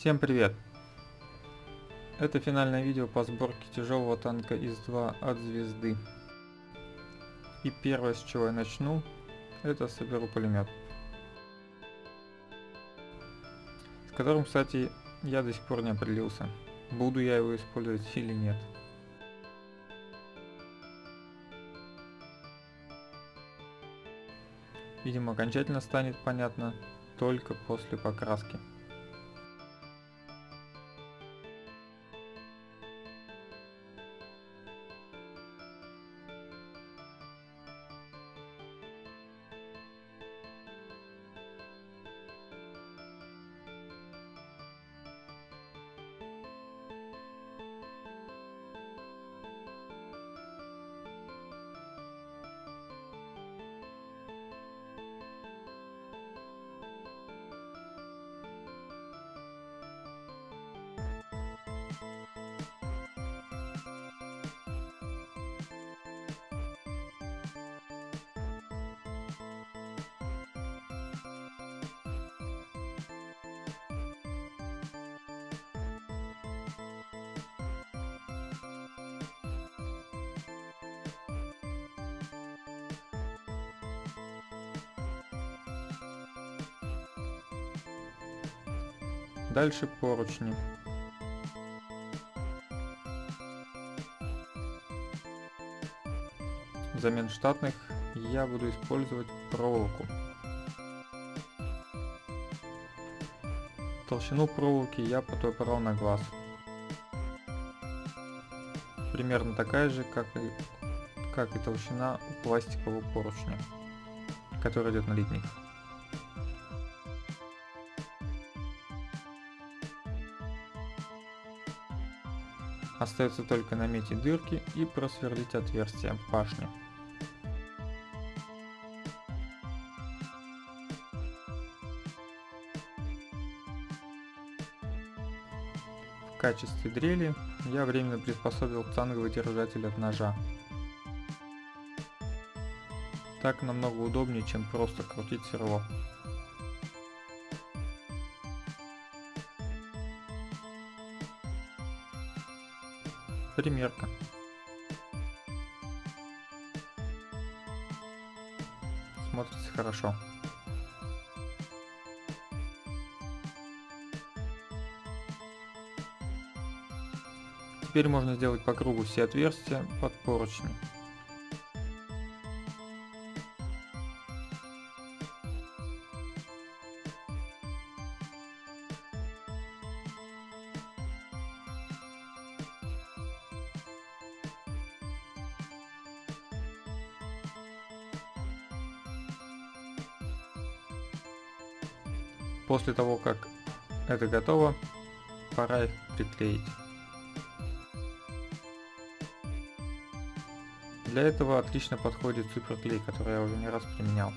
Всем привет! Это финальное видео по сборке тяжелого танка ИС-2 от звезды. И первое, с чего я начну, это соберу пулемет. С которым, кстати, я до сих пор не определился, буду я его использовать или нет. Видимо, окончательно станет понятно только после покраски. Дальше поручни. Взамен штатных я буду использовать проволоку. Толщину проволоки я подобрал на глаз. Примерно такая же, как и, как и толщина пластикового поручня, который идет на литник. Остается только наметить дырки и просверлить отверстия башни. В качестве дрели я временно приспособил цанговый держатель от ножа. Так намного удобнее, чем просто крутить сверло. Примерка. Смотрится хорошо. Теперь можно сделать по кругу все отверстия под поручни. После того, как это готово, пора их приклеить. Для этого отлично подходит суперклей, который я уже не раз применял.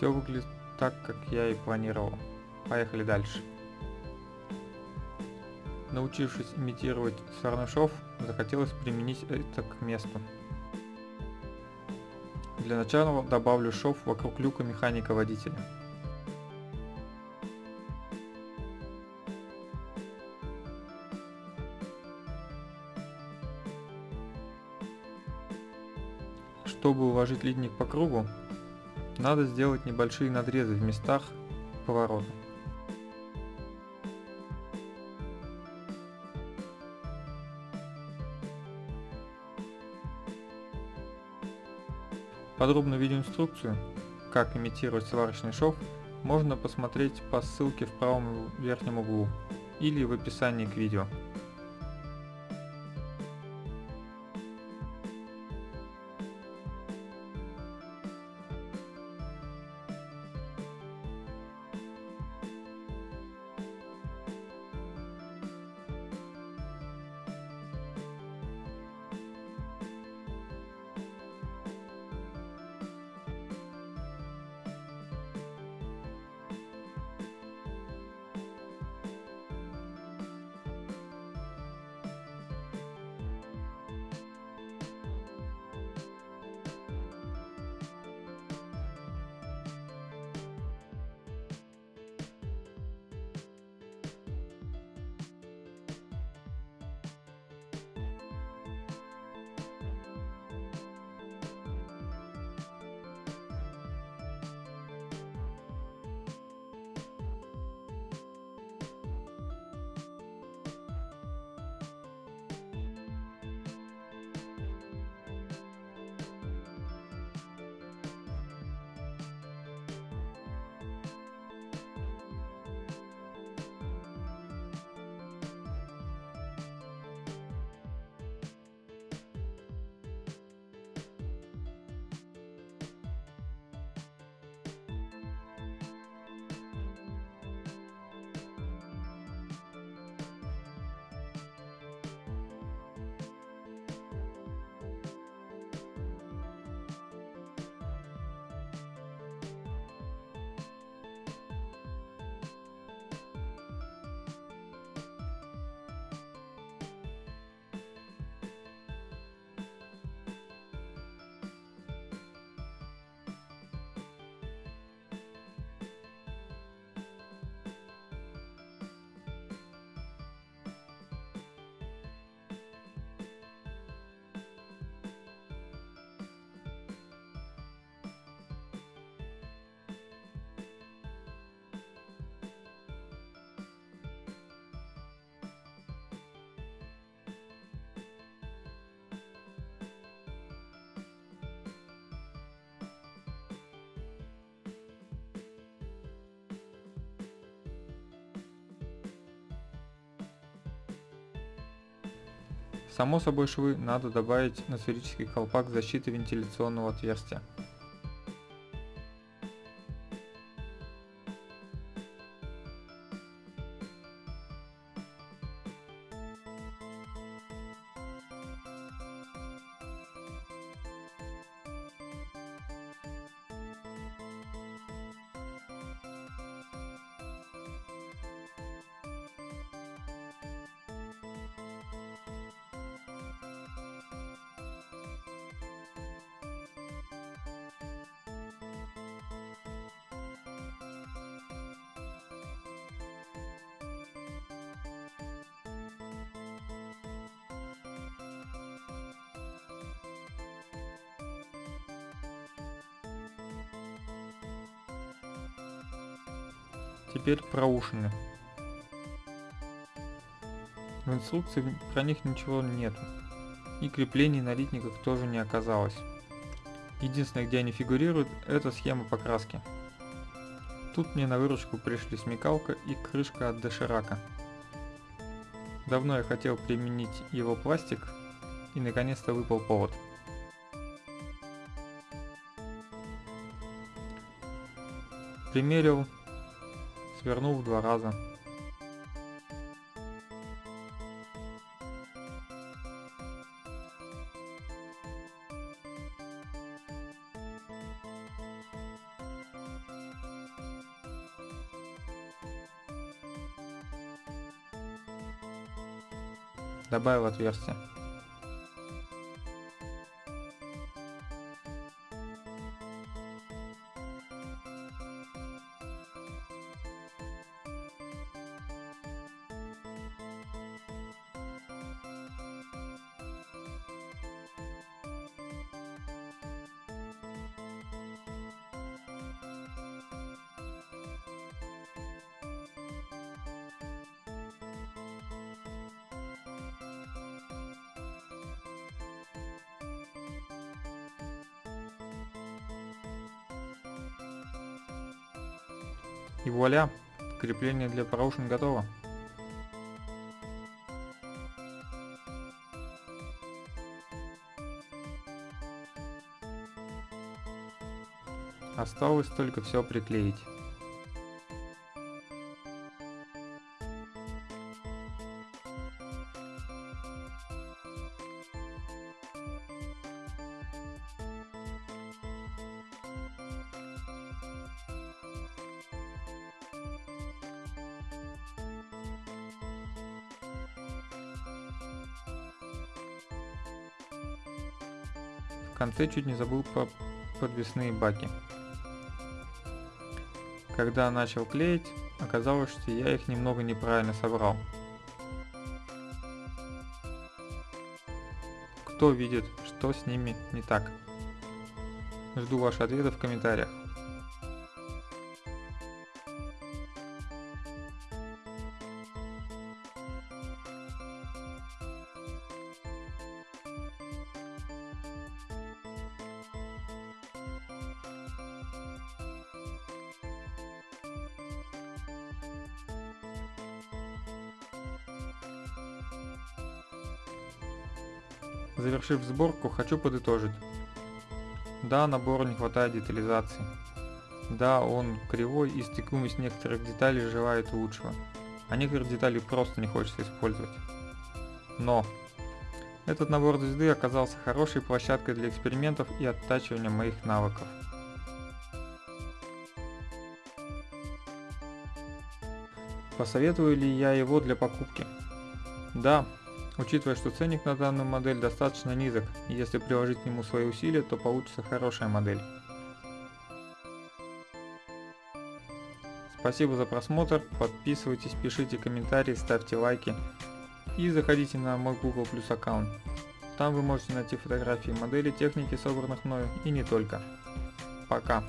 Все выглядит так, как я и планировал. Поехали дальше. Научившись имитировать сварный шов, захотелось применить это к месту. Для начала добавлю шов вокруг люка механика-водителя. Чтобы уложить литник по кругу, надо сделать небольшие надрезы в местах поворота. Подробную видеоинструкцию, как имитировать сварочный шов, можно посмотреть по ссылке в правом верхнем углу или в описании к видео. Само собой швы надо добавить на сферический колпак защиты вентиляционного отверстия. Теперь про ушины. В инструкции про них ничего нет. И креплений на литниках тоже не оказалось. Единственное, где они фигурируют, это схема покраски. Тут мне на выручку пришли смекалка и крышка от доширака. Давно я хотел применить его пластик, и наконец-то выпал повод. Примерил свернул в два раза. Добавил отверстие. И вуаля, крепление для проушин готово. Осталось только все приклеить. Конце чуть не забыл про подвесные баки. Когда начал клеить, оказалось, что я их немного неправильно собрал. Кто видит, что с ними не так? Жду ваши ответы в комментариях. Завершив сборку, хочу подытожить. Да, набору не хватает детализации. Да, он кривой и стыкуемость некоторых деталей желает лучшего, а некоторых деталей просто не хочется использовать. Но этот набор звезды оказался хорошей площадкой для экспериментов и оттачивания моих навыков. Посоветую ли я его для покупки? Да, Учитывая, что ценник на данную модель достаточно низок, и если приложить к нему свои усилия, то получится хорошая модель. Спасибо за просмотр, подписывайтесь, пишите комментарии, ставьте лайки и заходите на мой Google Plus аккаунт. Там вы можете найти фотографии моделей техники, собранных мною и не только. Пока.